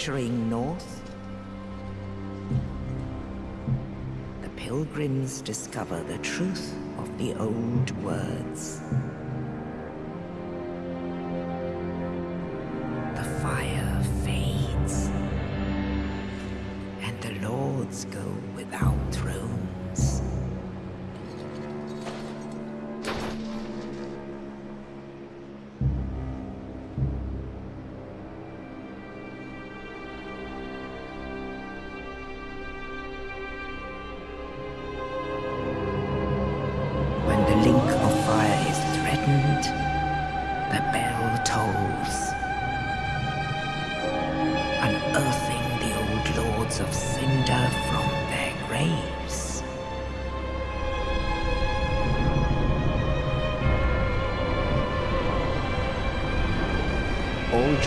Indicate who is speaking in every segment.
Speaker 1: in venturing north, the pilgrims discover the truth of the old words.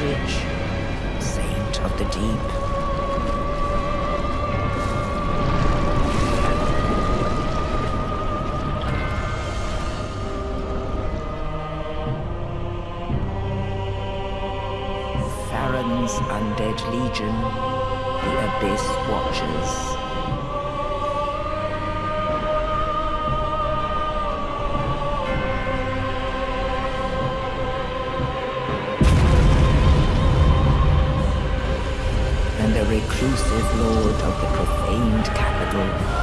Speaker 1: Saint of the deep, undead legion, the Abyss Watchers. Reclusive lord of the profaned capital.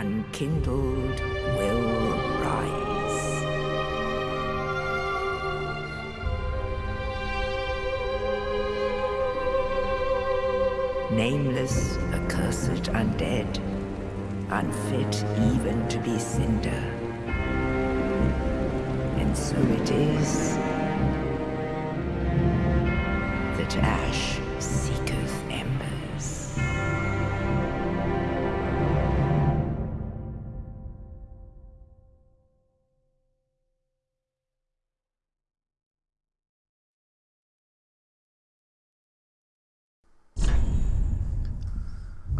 Speaker 1: Unkindled will rise. nameless, accursed undead, unfit even to be cinder. And so it is that ash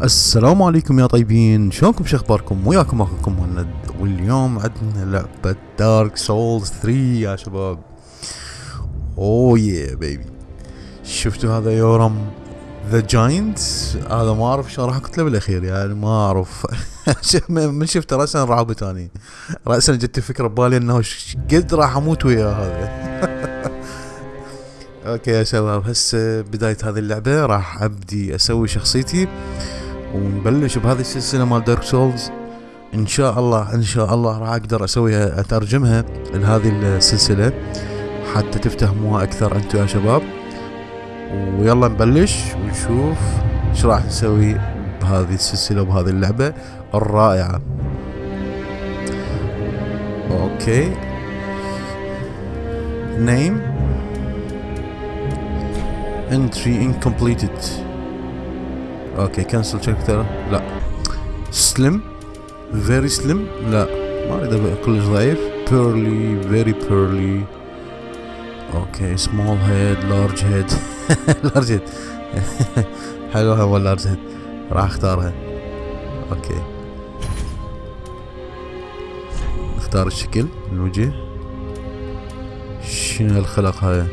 Speaker 2: السلام عليكم يا طيبين. شلونكم شو أخباركم؟ وياكم أخوكم مهند. واليوم عندنا لعبة Dark Souls 3 يا شباب. oh yeah baby شفتوا هذا Yhorm the Giant هذا ما أعرف شلون راح اكتله بالأخير يعني ما أعرف. من شفت راسا رعبت اني راسا جت فكره ببالي إنه قد راح أموت ويا هذا. okay يا شباب هسه بداية هذه اللعبة راح أبدي أسوي شخصيتي. ونبلش بهذه السلسلة مال Dark Souls إن شاء الله إن شاء الله راح أقدر أسويها أترجمها لهذه السلسلة حتى تفتهموها أكثر أنتم يا شباب. ويلا نبلش ونشوف إيش راح نسوي بهذه السلسلة وبهذه اللعبة الرائعة. okay. Name. Entry incompleted okay cancel chapter لا. slim very slim لا. ما أريد كلش ضعيف. burly very burly okay small head large head large head حلوة هو large head راح أختارها. okay. نختار الشكل الوجه. شنو الخلق هاي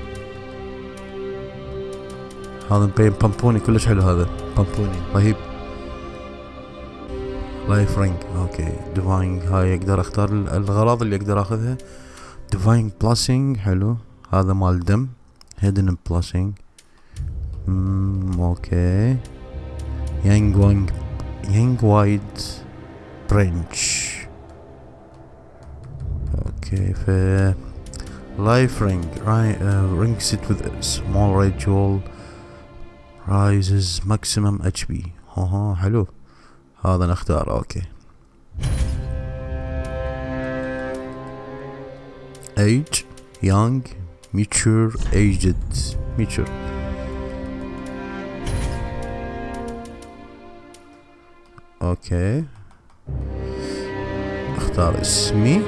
Speaker 2: هذا مبين بامبوني كلش حلو هذا. بامبوني. رهيب. life ring okay. divine هاي أقدر أختار ال- الغراض اللي أقدر أخذها. divine blessing حلو. هذا مال دم. hidden blessing امم okay. young وانج young white branch okay ف life ring ring set with a small raises maximum HP ها ها حلو هذا نختار okay. age young mature aged mature okay. أختار اسمي.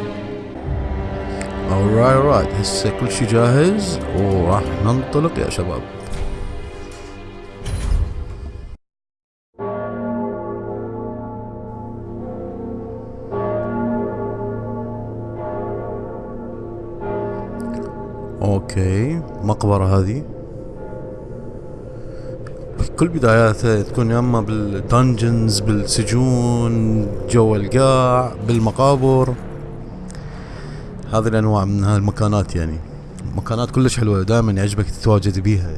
Speaker 2: Alright alright. هسه كل شيء جاهز. وراح ننطلق يا شباب. okay. مقبرة هذه. كل بداياتها تكون يا اما بالدنجنز بالسجون جوا القاع بالمقابر. هذه الأنواع من هالمكانات يعني. مكانات كلش حلوة دائما يعجبك تتواجد بيها.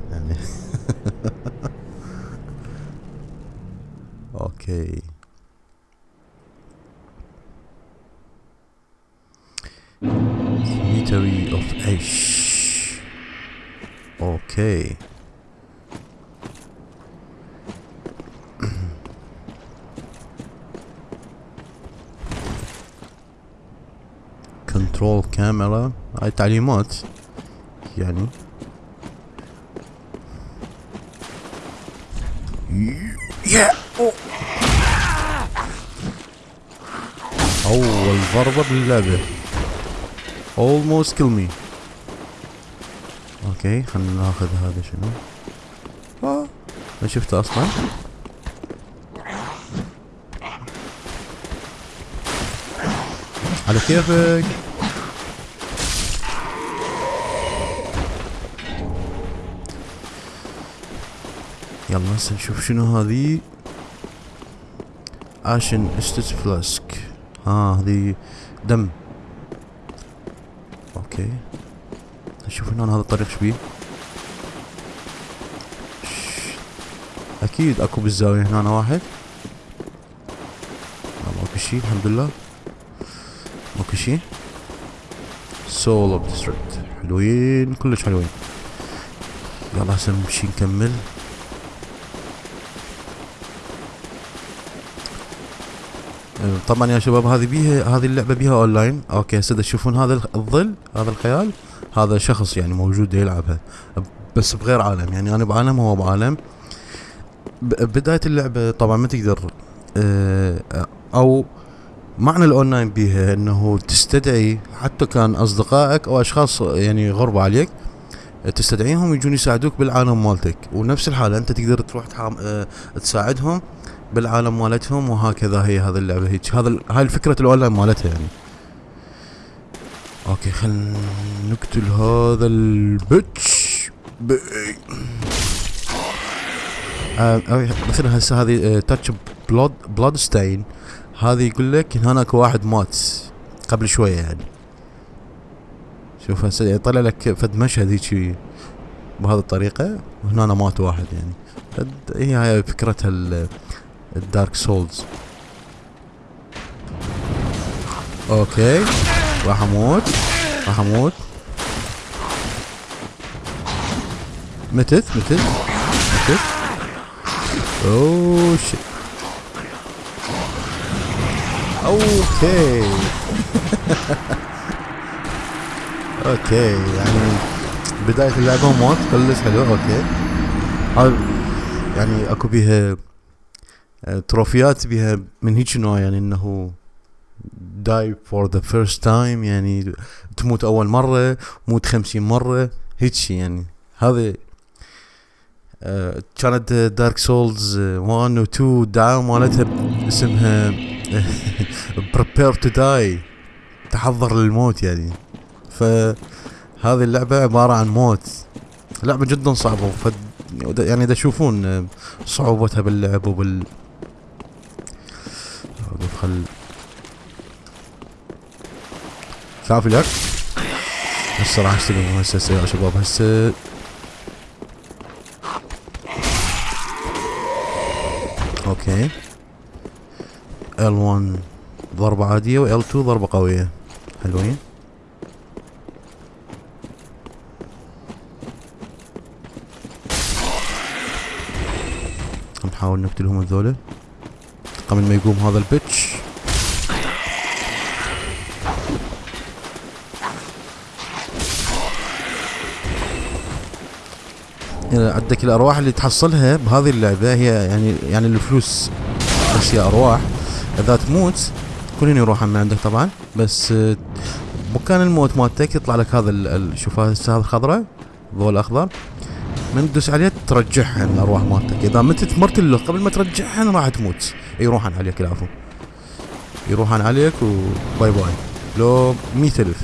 Speaker 2: تعليمات يعني. يا أول ضربة باللعبة. Almost kill me. أوكي خلينا ناخذ هذا شنو؟ ما شفته أصلا. على كيفك؟ يلا هسه نشوف شنو هذي. ashen estus flask. ها هذي دم. okay. نشوف هنا هذا الطريق شبيه. أكيد أكو بالزاوية هنا واحد. ماكو شي الحمد لله. ماكو شي. soul of deserted حلوين كلش حلوين. يلا هسه نمشي نكمل. طبعا يا شباب هذه بيها هذه اللعبة بيها online okay هسه تشوفون هذا الظل هذا الخيال؟ هذا شخص يعني موجود يلعبها بس بغير عالم. يعني أنا بعالم هو بعالم. بداية اللعبة طبعا ما تقدر آه أو معنى الأونلاين بيها إنه تستدعي حتى كان أصدقائك أو أشخاص يعني غرب عليك تستدعيهم يجون يساعدوك بالعالم مالتك. ونفس الحالة أنت تقدر تروح آه تساعدهم بالعالم مالتهم وهكذا هي هذه اللعبة هيك. هذا هاي الفكرة الأونلاين مالتها يعني. okay خلينا نقتل هذا ال bitch. آه مثلا هسه هذه touch blood bloodstain هذه يقول لك هناك واحد مات قبل شوية يعني. شوف هسه يطلع لك فد مشهد هيك بهذه الطريقة وهنا مات واحد يعني. هي هاي فكرتها ال Dark Souls okay راح أموت راح أموت متت متت متت oh shit okay okay يعني بداية اللعبة موت كلش حلو. okay يعني أكو بيها تروفيات بيها من هيك نوع؟ يعني إنه die for the first time يعني تموت أول مرة موت خمسين مرة هيك يعني. هذا آه كانت دارك سولز 1 و 2 الدعاية مالتها اسمها prepare to die تحضر للموت يعني. فهذه اللعبة عبارة عن موت. لعبة جدا صعبة يعني إذا تشوفون صعوبتها باللعب وبال خل كافي لك هسه راح اشتغل هسه يا شباب هسه. أوكي. L1 ضربة عادية و L2 ضربة قوية. حلوين. نحاول نقتلهم هذولا قبل ما يقوم هذا البيتش. عندك الأرواح اللي تحصلها بهذه اللعبة. هي يعني يعني الفلوس. بس هي أرواح. إذا تموت كلهم يروحون من عندك طبعا. بس آه، مكان الموت مالتك يطلع لك هذا شوف السهم الخضراء. الضوء الأخضر. من تدوس عليها ترجعهن الارواح مالتك. إذا متت مرتله قبل ما ترجعهن راح تموت. يروحن عليك العفو. يروحن عليك و bye bye لو مئة ألف.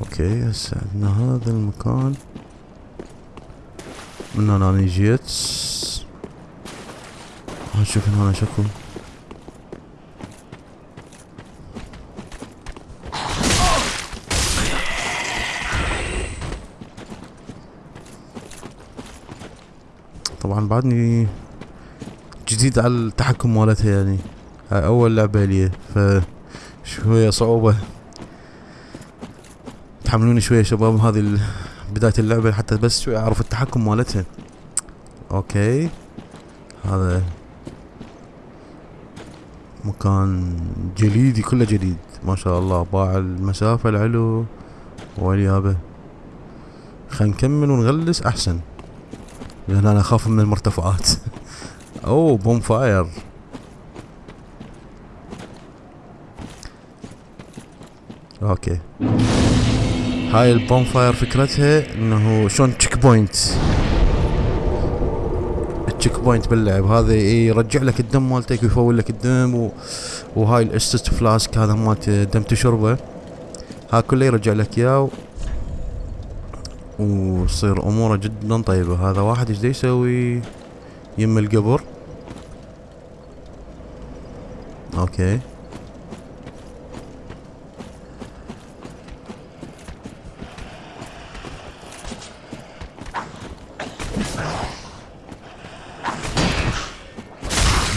Speaker 2: okay هسه عندنا هذا المكان. من هنا أنا جيت نشوف هنا شكو طبعا بعدني جديد على التحكم مالتها يعني. هاي أول لعبة لي ف شوية صعوبة. تحملوني شوية شباب هذه بداية اللعبة حتى بس شوية أعرف التحكم مالتها. okay. هذا مكان جليدي كله جديد ما شاء الله باع المسافة العلو. واليابة خلينا نكمل ونغلس أحسن. لأن أنا أخاف من المرتفعات. أوه bonfire. okay. هاي ال bonfire فكرتها إنه شلون checkpoint ال checkpoint باللعب. هذا يرجع لك الدم مالتك ويفول لك الدم و... وهاي ال Estus Flask هذا مالت دم تشربه. ها كله يرجع لك إياه. وتصير أموره جدا طيبه هذا واحد إيش يسوي؟ يم القبر. okay.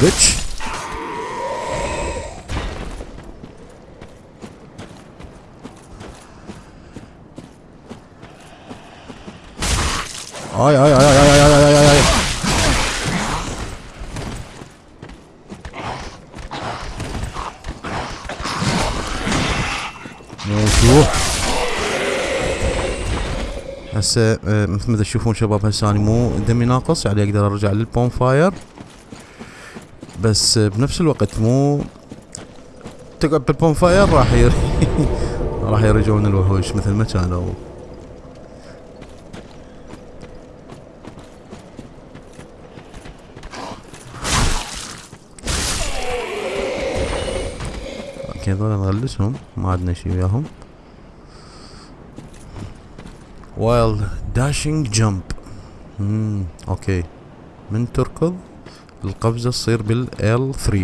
Speaker 2: بيتش Aj, aj, aj, aj, aj, aj, aj, aj. شوف هسه آه، مثل ما تشوفون شباب هسه أنا مو دمي ناقص يعني أقدر أرجع للبوم فاير. بس آه، بنفس الوقت مو تقعد بال bonfire راح ير... راح يرجعون الوحوش مثل ما كانوا. okay هذول نغلسهم. ما عندنا شي وياهم. while dashing jump امم okay. من تركض القفزة تصير بال L3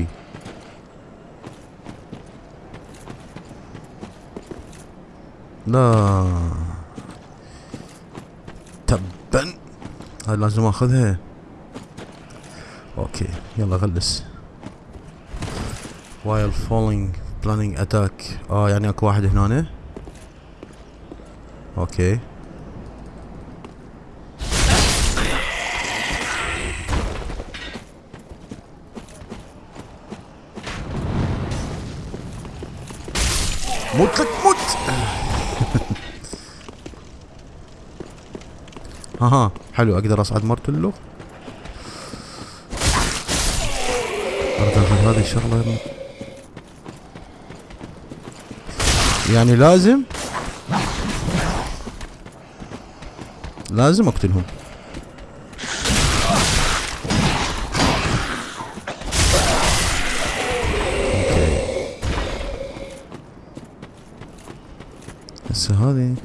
Speaker 2: لا. تبا. هاي لازم آخذها. okay يلا غلس. While falling plunging attack. آه يعني اكو واحد هنا أوكي. موت لك موت! أها حلو أقدر اصعد أقدر أخذ هذه الشغلة يعني لازم لازم اقتلهم. هسه هذه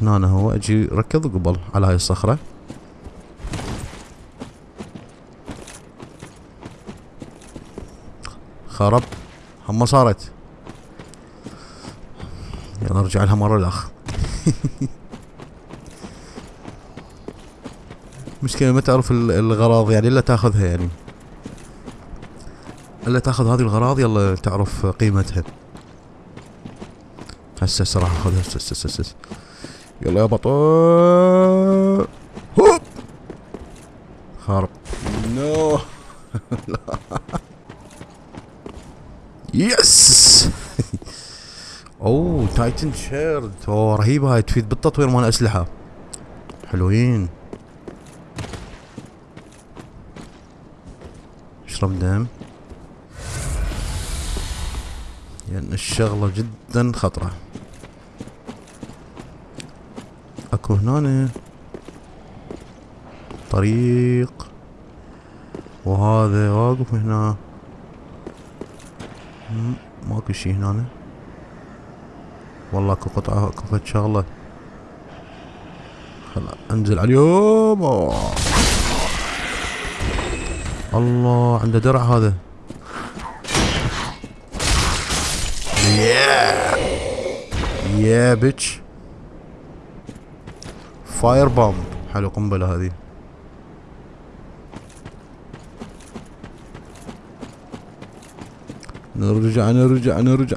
Speaker 2: هنا أنا هو أجي ركض قبل على هاي الصخرة. خرب. هم صارت. ارجع لها مرة الاخ مشكلة ما تعرف ال- الغراض يعني إلا تأخذها يعني. إلا تأخذ هذه الغراض يلا تعرف قيمتها. هسه هسه هسه راح اخذها هسه هسه هسه. يلا يا بطل. هوب! خارب. no yes titanite shard oh رهيبة هاي تفيد بالتطوير مال أسلحة. حلوين. اشرب دم. لأن الشغلة جدا خطرة. أكو هنا طريق. وهذا واقف هنا. ماكو شي هنا والله اكو قطعة فد شغلة. خلا أنزل عليهم. الله عنده درع هذا. يا يا بيتش فاير بومب حلو قنبلة هذه. نرجع نرجع نرجع.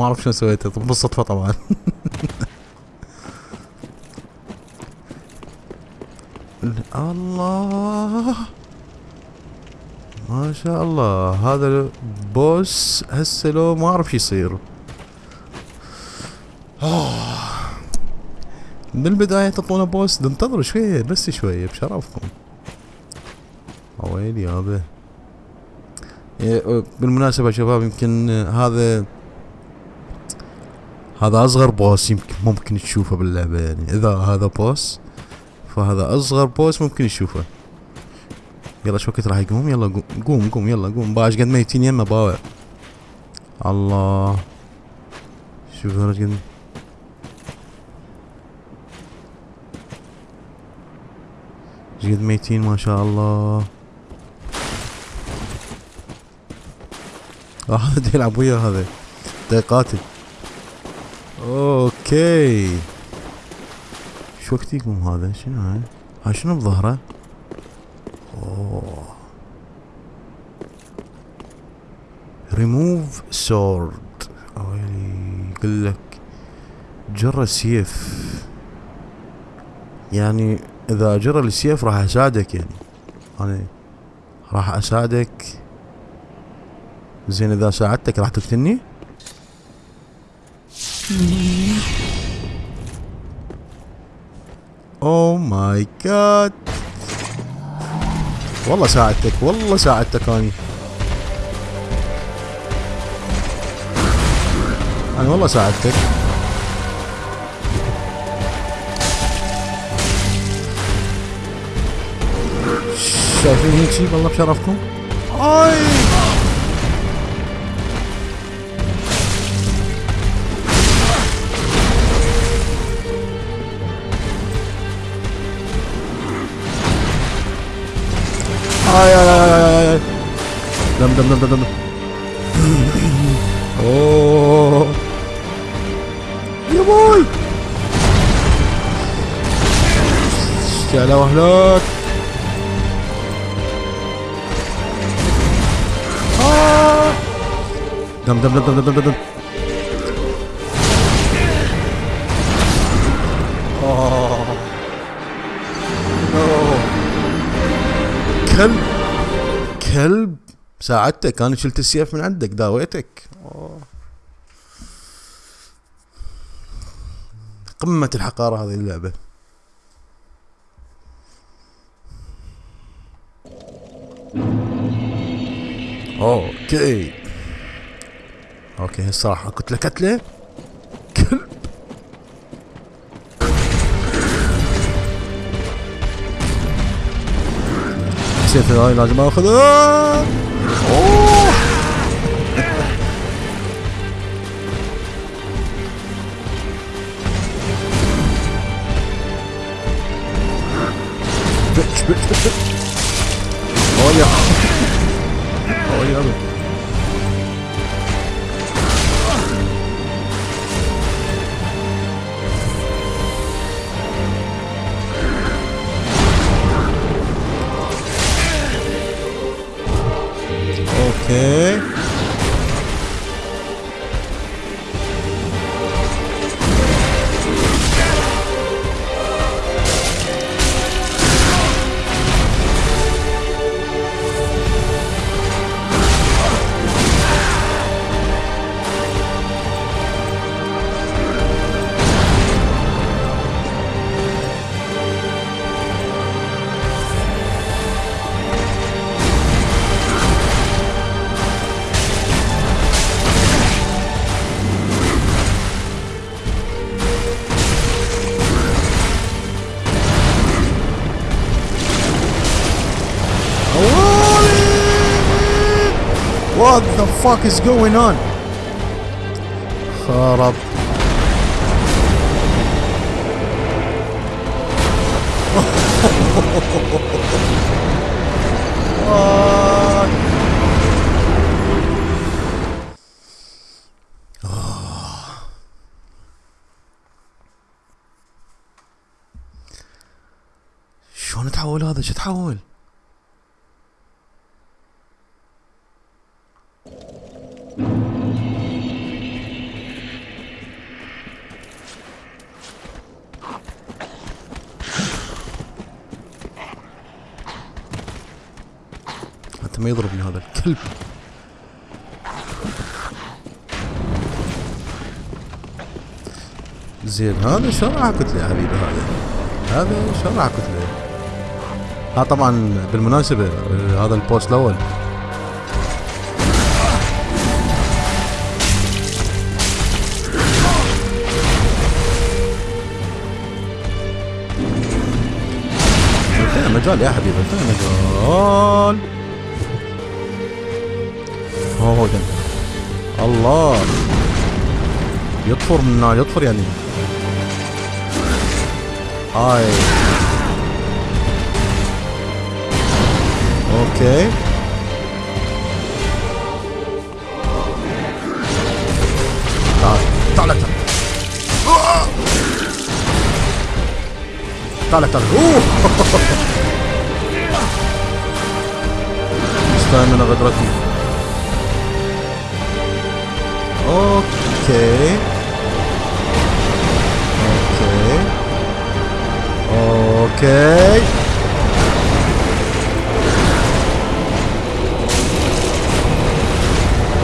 Speaker 2: ما أعرف شنو سويته طب بالصدفة طبعا. الله. ما شاء الله. هذا البوس هسه لو ما أعرف شو يصير. من البداية تعطونا بوس ننتظر شوية بس شوية بشرفكم. ويلي يابا إيه، بالمناسبة شباب يمكن هذا هذا أصغر بوس يمكن ممكن تشوفه باللعبة يعني. إذا هذا بوس فهذا أصغر بوس ممكن تشوفه. يلا شو وقت راح يقوم؟ يلا قوم قوم يلا قوم. باش قد ميتين يمه باوع. الله. شوف هذا قد قد ميتين ما شاء الله. آه، هذا يلعب ويا هذا. دا يقاتل okay. شو وقت يقوم هذا؟ شنو هاي؟ هاي شنو بظهره أوه. ريموف سورد ويلي يقول لك جر السيف يعني إذا جر السيف راح أساعدك يعني. أنا راح أساعدك. زين إذا ساعدتك راح تقتلني؟ oh my god والله ساعدتك والله ساعدتك أني. أنا والله ساعدتك. شايفين هيك شي والله بشرفكم؟ أي! اي اي اي دم دم دم دم دم اوه يا بوي اشتعل وهلاك آه. دم دم دم دم دم دم دم كلب. كلب ساعدتك أنا شلت السيف من عندك داويتك. قمة الحقارة هذه اللعبة. okay. okay هسه راح اقتله كتلة كلب. السيف هاي لازم اخذه اوه بتش بتش بتش بتش اوه What the fuck is going on خرب? شلون تحول هذا شو تحول ما يضربني هذا الكلب. زين هذا راح كتله حبيبي هذا؟ هذا راح كتله ها طبعا بالمناسبة آه، هذا البوست انتهى مجال يا حبيبي؟ مجال هو جنب الله. يطفر من يطفر يعني. هاي. أوكي. تعال تعال تعال! تعال تعال. أوه. استنى غدرتني okay. okay. okay.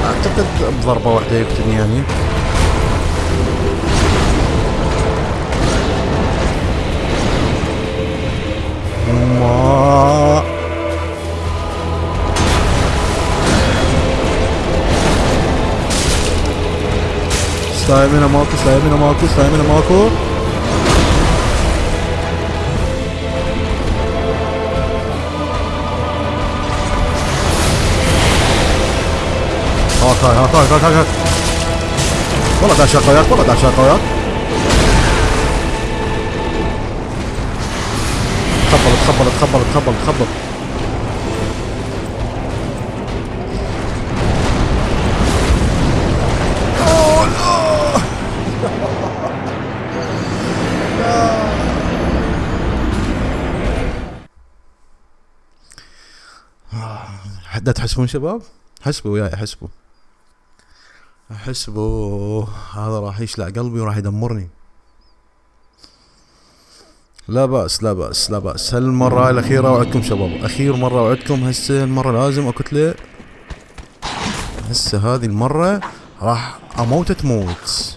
Speaker 2: أعتقد بضربة واحدة يقتلني يعني. ما stamina ماكو stamina ماكو stamina ماكو. هاك هاك هاك هاك هاك هاك والله داش وياك والله داش وياك تخبل تخبل تخبل تخبل تخبل. تحسبون شباب؟ حسبوا وياي حسبوا. حسبوا. هذا راح يشلع قلبي وراح يدمرني. لا بأس لا بأس لا بأس. هالمرة الأخيرة وعدكم شباب. أخير مرة وعدكم. هسه المرة لازم أكتله هسه هذه المرة راح أموت تموت.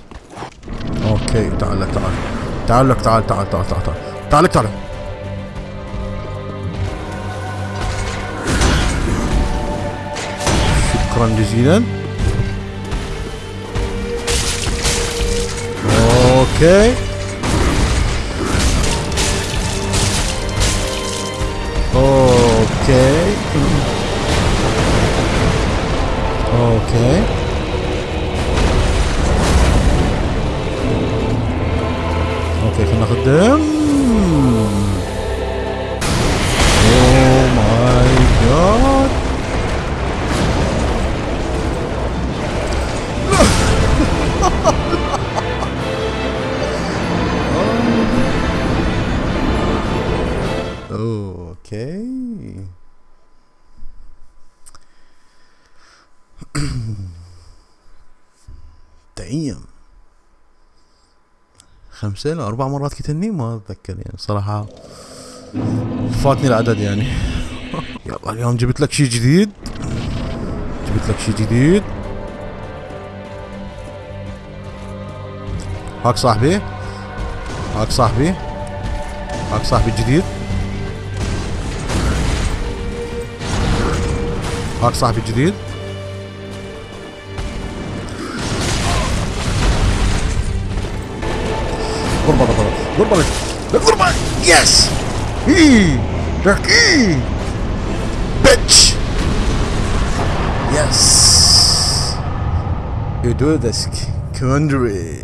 Speaker 2: أوكي تعال تعال. تعال تعال تعال تعال تعال تعال. تعال تعال. شكرا جزيلا أوكي أوكي أوكي أوكي خلينا ناخذ دم اوه ماي جاد خمسة لا أربع مرات قتلني ما أتذكر يعني صراحة. فاتني العدد يعني. يلا اليوم جبت لك شيء جديد. جبت لك شيء جديد. هاك صاحبي. هاك صاحبي. هاك صاحبي الجديد. هاك صاحبي الجديد. ضربة ضربة ضربة لك لك ضربة يس اي لك اي بيتش يس يودودسك كوندري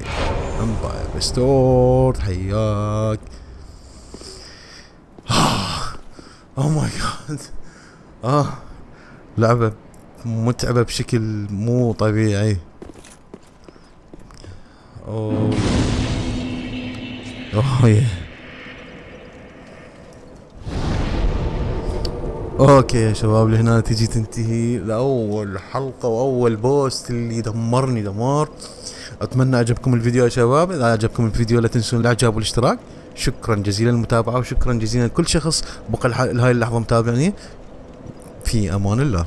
Speaker 2: امباير ريستورد حياك اوه ماي جاد آه لعبة متعبة بشكل مو طبيعي. oh oh yeah. okay يا شباب لهنا تجي تنتهي لأول حلقة وأول boss اللي دمرني دمار. أتمنى عجبكم الفيديو يا شباب. إذا عجبكم الفيديو لا تنسون الإعجاب والاشتراك. شكرا جزيلا للمتابعة وشكرا جزيلا لكل شخص. بقى لهاي اللحظة متابعني في أمان الله.